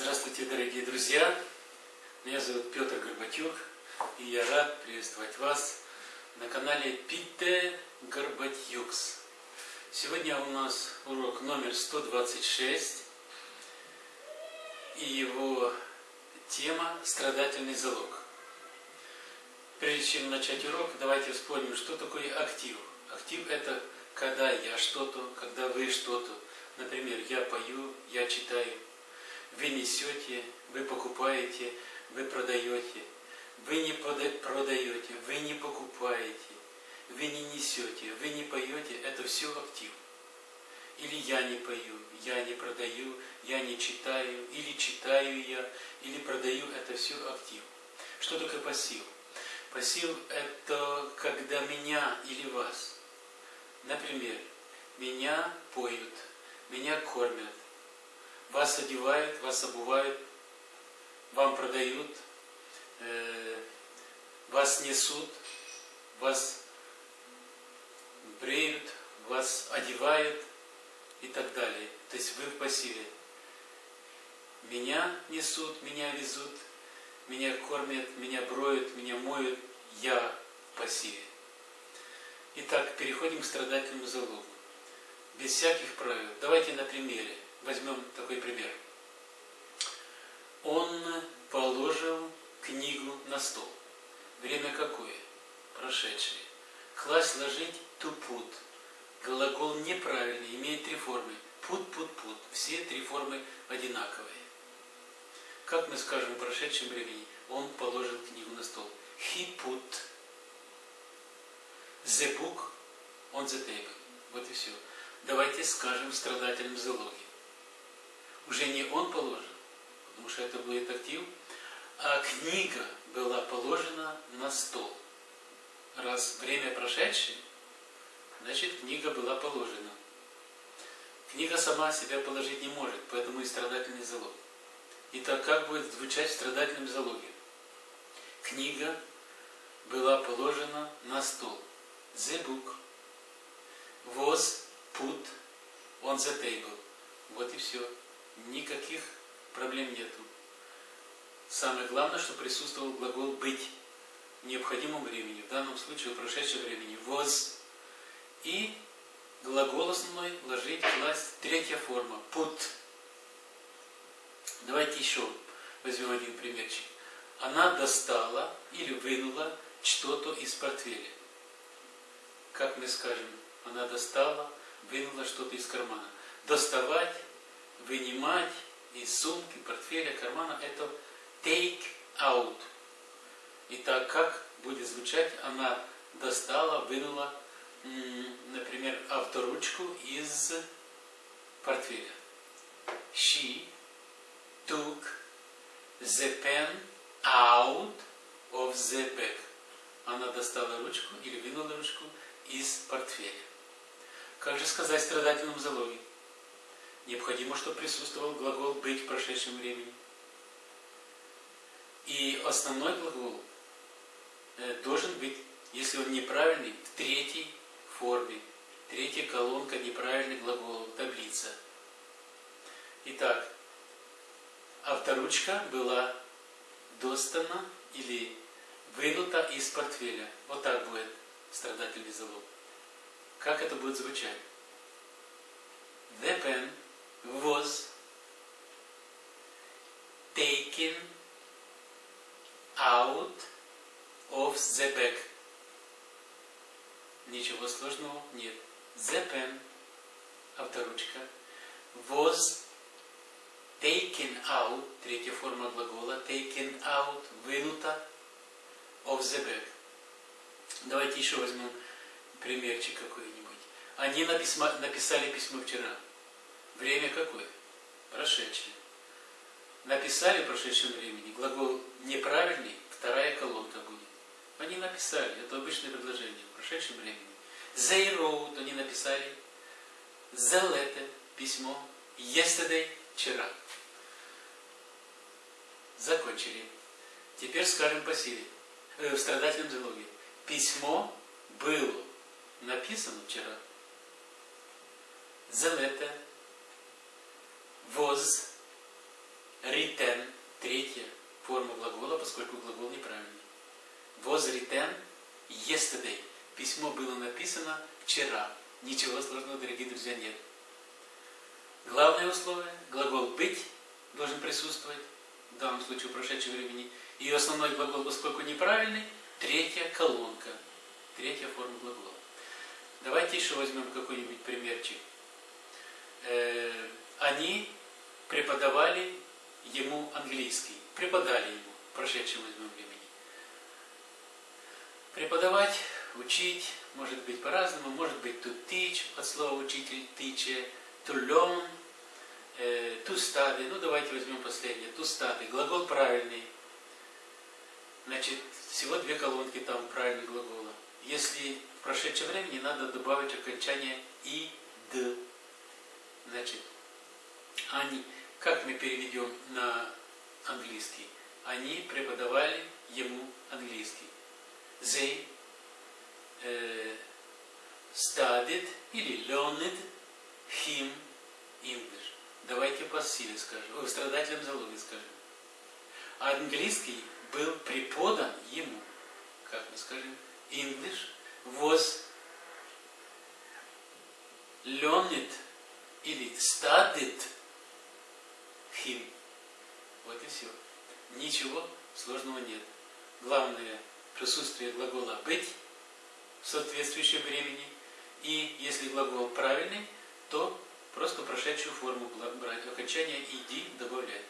Здравствуйте, дорогие друзья! Меня зовут Петр Горбатюк, и я рад приветствовать вас на канале Пите Горбатюкс. Сегодня у нас урок номер 126, и его тема «Страдательный залог». Прежде чем начать урок, давайте вспомним, что такое актив. Актив – это когда я что-то, когда вы что-то. Например, я пою, я читаю. Вы несете, вы покупаете, вы продаете. Вы не продаете, вы не покупаете, вы не несете, вы не поете. Это все актив. Или я не пою, я не продаю, я не читаю, или читаю я, или продаю. Это все актив. Что такое пассив? Пассив – это когда меня или вас. Например, меня поют, меня кормят, вас одевают, вас обувают, вам продают, э, вас несут, вас бреют, вас одевают и так далее. То есть вы в пассиве. Меня несут, меня везут, меня кормят, меня броют, меня моют, я в пассиве. Итак, переходим к страдательному залогу. Без всяких правил. Давайте на примере. Возьмем такой пример. Он положил книгу на стол. Время какое? Прошедшее. Класть, ложить, тупут. Глагол неправильный, имеет три формы. Пут, пут, пут. Все три формы одинаковые. Как мы скажем в прошедшем времени? Он положил книгу на стол. He put the book on the table. Вот и все. Давайте скажем в страдательном залоге. Уже не он положен, потому что это будет актив, а книга была положена на стол. Раз время прошедшее, значит книга была положена. Книга сама себя положить не может, поэтому и страдательный залог. Итак, как будет звучать в страдательном залоге? Книга была положена на стол. The book was put on the table. Вот и все. Никаких проблем нету. Самое главное, что присутствовал глагол «быть» в необходимом времени. В данном случае в прошедшем времени «was». И глагол основной ложить, класть. Третья форма «put». Давайте еще возьмем один примерчик. Она достала или вынула что-то из портфеля как мы скажем, она достала, вынула что-то из кармана. Доставать, вынимать из сумки, портфеля, кармана – это take out. Итак, как будет звучать? Она достала, вынула, например, авторучку из портфеля. She took the pen out of the bag. Она достала ручку или вынула ручку из портфеля. Как же сказать страдательном залоге? Необходимо, чтобы присутствовал глагол «быть» в прошедшем времени. И основной глагол э, должен быть, если он неправильный, в третьей форме. Третья колонка неправильный глагол, таблица. Итак, авторучка была достана или вынута из портфеля. Вот так будет страдательный залог. Как это будет звучать? The pen was taken out of the bag. Ничего сложного нет. The pen, авторучка, was taken out, третья форма глагола, taken out, вынута, of the bag. Давайте еще возьмем примерчик какой-нибудь. Они написали письмо вчера. Время какое? Прошедшее. Написали в прошедшем времени. Глагол неправильный, вторая колонка будет. Они написали, это обычное предложение, в прошедшем времени. They wrote, они написали. The letter, письмо. Yesterday, вчера. Закончили. Теперь скажем по силе. Э, в страдательном залоге письмо было написано вчера. The letter was written, третья форма глагола, поскольку глагол неправильный. Was written yesterday. Письмо было написано вчера. Ничего сложного, дорогие друзья, нет. Главное условие, глагол «быть» должен присутствовать, в данном случае в прошедшем времени. И основной глагол, поскольку неправильный, третья колонка, третья форма глагола. Давайте еще возьмем какой-нибудь примерчик. Э, они преподавали ему английский. Преподали ему, в прошедшем возьмем времени. Преподавать, учить, может быть по-разному, может быть to teach, от слова учитель, teacher, to learn, э, to study, ну давайте возьмем последнее, to study, глагол правильный, значит, всего две колонки там правильных глагола. Если в прошедшем времени надо добавить окончание и, д, значит, они, как мы переведем на английский? Они преподавали ему английский. They uh, studied или learned him English. Давайте по силе скажем, в страдательном залоге скажем. Английский был преподан ему. Как мы скажем? English was learned или studied him. Вот и все. Ничего сложного нет. Главное присутствие глагола быть в соответствующем времени. И если глагол правильный, то просто прошедшую форму брать. Окончание иди добавлять.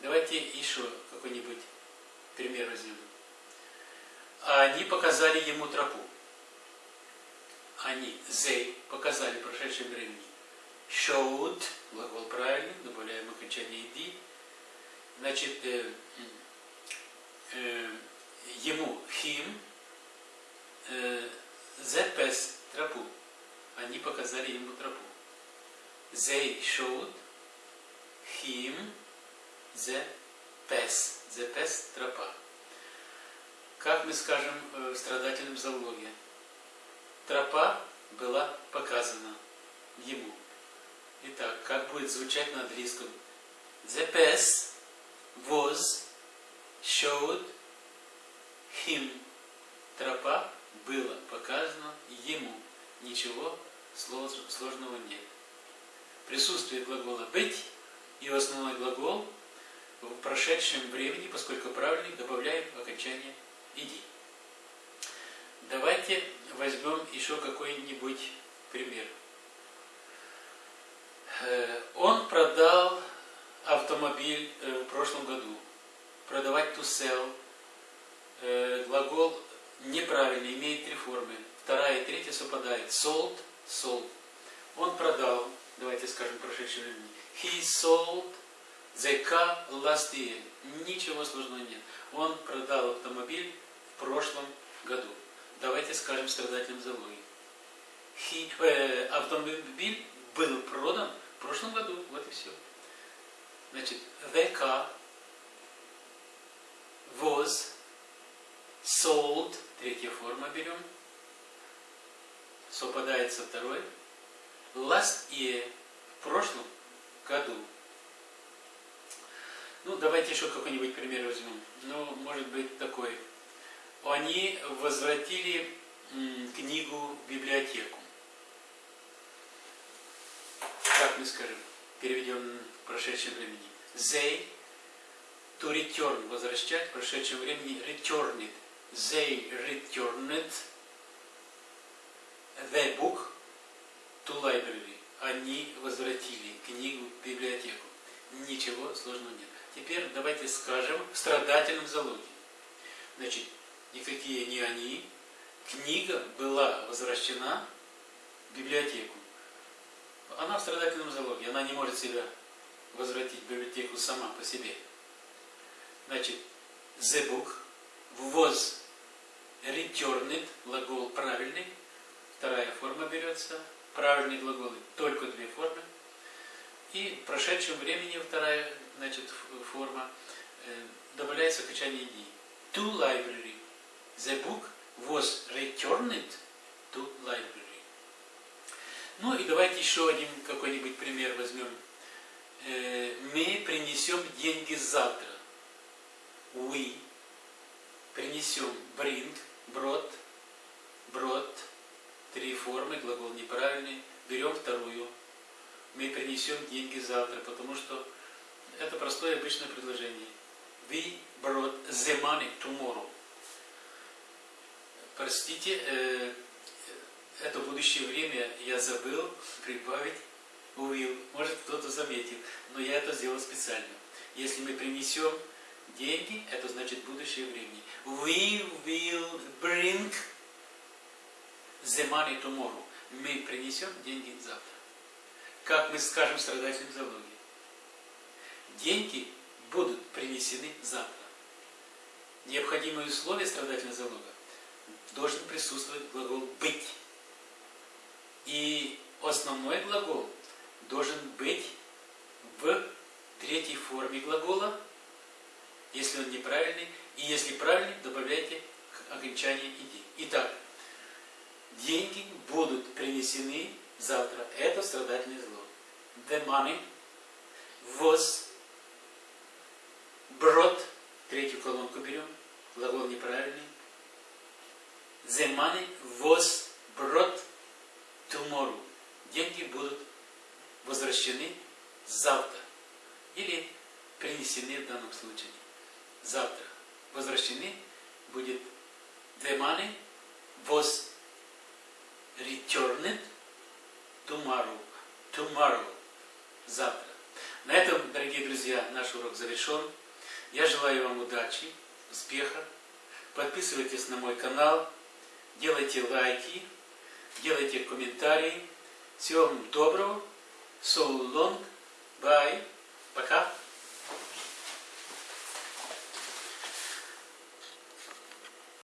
Давайте еще какой-нибудь пример возьмем. Они показали ему тропу. Они, they, показали в прошедшем времени. Showed, глагол правильный, добавляем окончание иди. Значит, э, э, ему, him, э, path, тропу. Они показали ему тропу. They showed him the path. The path – тропа. Как мы скажем в страдательном залоге? Тропа была показана ему. Итак, как будет звучать на английском? The path showed him. Тропа была показана ему. Ничего сложного нет. Присутствие глагола «быть» и основной глагол в прошедшем времени, поскольку правильный, добавляем окончание «иди». Давайте возьмем еще какой-нибудь пример. Э, он продал автомобиль э, в прошлом году. Продавать to sell. Э, глагол неправильный, имеет три формы. Вторая и третья совпадают. Sold, sold. Он продал, давайте скажем прошедшее время. He sold the car last year. Ничего сложного нет. Он продал автомобиль в прошлом году. Давайте скажем страдательным залоге. He, э, автомобиль был продан в прошлом году. Вот и все. Значит, the car was sold, третья форма берем, совпадает со второй, last year, в прошлом году. Ну, давайте еще какой-нибудь пример возьмем. Ну, может быть такой. Они возвратили книгу в библиотеку. Как мы скажем? Переведем в прошедшем времени. They to return, возвращать в прошедшем времени returned. They returned the book to library. Они возвратили книгу в библиотеку. Ничего сложного нет. Теперь давайте скажем в страдательном залоге. Значит, никакие не они. Книга была возвращена в библиотеку. Она в страдательном залоге. Она не может себя возвратить в библиотеку сама по себе. Значит, the book was returned, глагол правильный, вторая форма берется, правильные глаголы, только две формы. И в прошедшем времени вторая значит, форма э, добавляется окончание «ди». To library. The book was returned to library. Ну и давайте еще один какой-нибудь пример возьмем. э, мы принесем деньги завтра. We принесем bring, brought, brought, три формы, глагол неправильный. Берем вторую. Мы принесем деньги завтра, потому что это простое обычное предложение. We brought the money tomorrow. Простите, э, это будущее время я забыл прибавить will. Может кто-то заметил, но я это сделал специально. Если мы принесем деньги, это значит будущее время. We will bring the money tomorrow. Мы принесем деньги завтра. Как мы скажем страдательным залоге. Деньги будут принесены завтра. Необходимые условия страдательного залога должен присутствовать глагол «быть». И основной глагол должен быть в третьей форме глагола, если он неправильный, и если правильный, добавляйте к окончанию «иди». Итак, деньги будут принесены завтра. Это страдательное зло. The money was brought, третью колонку берем, глагол неправильный. The money was brought tomorrow. Деньги будут возвращены завтра. Или принесены в данном случае. Завтра. Возвращены будет money was returned tomorrow. Tomorrow. Завтра. На этом, дорогие друзья, наш урок завершен. Я желаю вам удачи, успеха. Подписывайтесь на мой канал, делайте лайки, делайте комментарии. Всего вам доброго. So long. Bye.